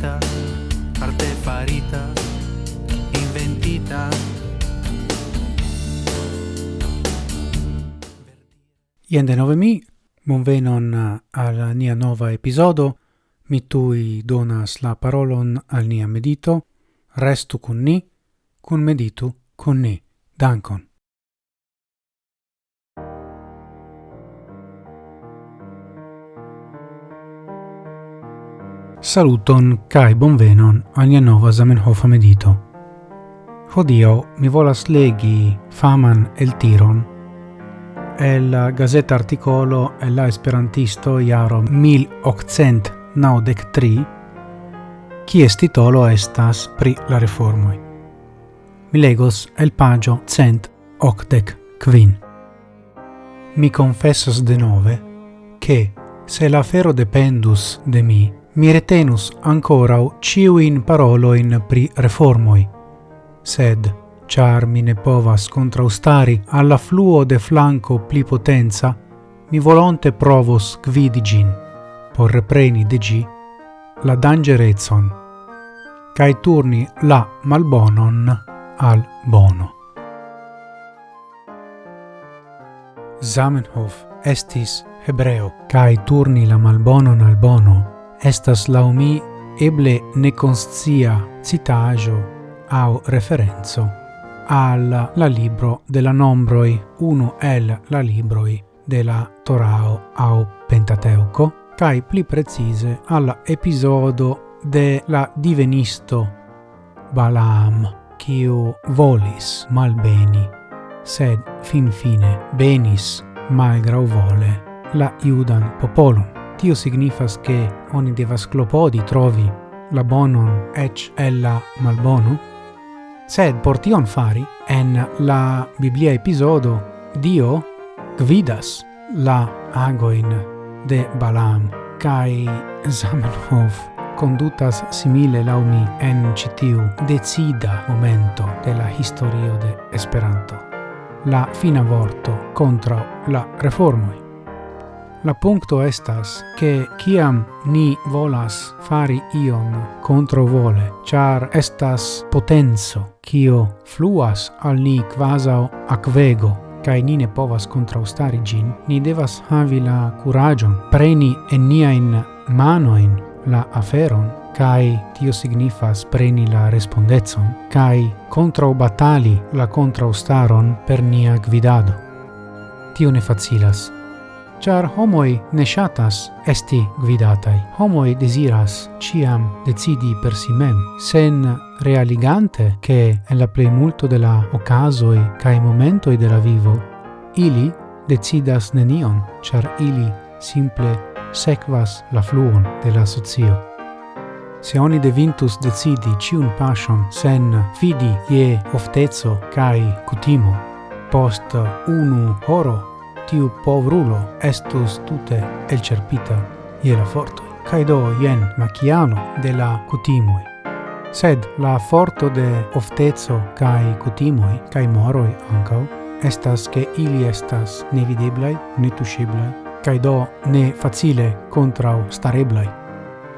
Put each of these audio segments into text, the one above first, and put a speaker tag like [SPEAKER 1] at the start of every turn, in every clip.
[SPEAKER 1] farita arte farita, inventita.
[SPEAKER 2] Ien denove mi, bonvenon eh, al nia nova episodo, mi tui donas la parolon al nia medito, restu con ni, cun meditu con ni. Dankon. Saluton kai bonvenon al nia nova Zamenhof medito. Hodio mi volas legi faman el tiron el gazeta articolo el la esperantisto jaro 1893 est titolo estas pri la reformoi. Mi legos el pagio cent octec quin. Mi confessas de nove che se la fero dependus de mi mi retenus ancorau ciuin paroloin pri reformoi. Sed, char mi ne povas contraustari alla fluo de flanco pli potenza, mi volonte provos gvidigin, por repreni de gi, la dangerezon, cae turni la malbonon al bono. Zamenhof estis hebreo, cae turni la malbonon al bono, estas laumi eble neconscia citajo au referenzo al la libro de la nombroi, uno el la libroi de la Torao au Pentateuco, cae pli precise al episodo de la divenisto Balaam, quiu volis malbeni, sed fin fine benis malgrau vole la iudan popolum. Tio signifas che oni devas clopodi trovi la bonon ec ella malbono, sed por tion fari, en la Biblia episodo, Dio gvidas la agoin de Balaam, cae Zamenhof condutas simile laumi en citiu decida momento de la historio de Esperanto, la fina vorto contra la reformoi. La puncto estas che kiam ni volas fari ion controvole, char estas potenzo kio fluas al ni quasau aquego, kai ni ne povas contraustari gin, ni devas havi la curagion, preni en nia in mano manoin la aferon, kai tio signifas preni la respondezon, contra batali la contraustaron per nia gvidado. Tio ne facilas, char homoi ne shatas esti guidatai. Homoi desiras ciam decidi per si mem, sen realigante che en la plei multo de la ocasoi cae momentoi de la vivo, ili decidas nenion, char ili simple sequas la fluon de la socio. Se oni devintus decidi ciun passion sen fidi ie oftezo cae cutimo, post unu horo tiu povrulo estus tute elcerpita ie la forto kai do yen machiano de la cutimoi. Sed la forto de oftezo kai cutimoi, kai moroi ancau, estas che ili estas nevideblai, netusceblai, kai do ne facile contra stareblai.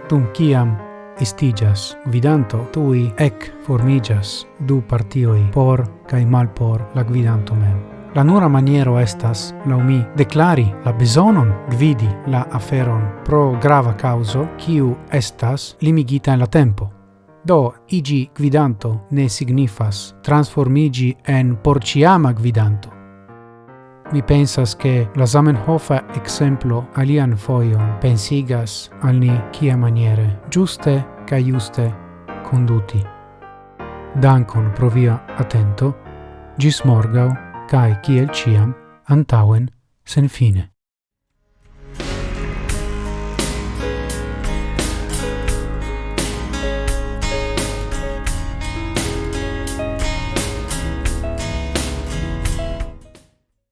[SPEAKER 2] tum kiam estigas vidanto, tui ec formigas du partioi por kai mal por la gvidanto mem. La nura maniero estas, lau mi, declari la besonon gvidi la aferon pro grava causo kiu estas limigita en la tempo. Do, igi gvidanto ne signifas transformigi en porciama gvidanto. Mi pensas che la Zamenhofa exemplo alian foion pensigas al ni kia maniere giuste ca juste conduti. Dankon pro via attento, gis morgau, cae ciel ciam antauen sen fine.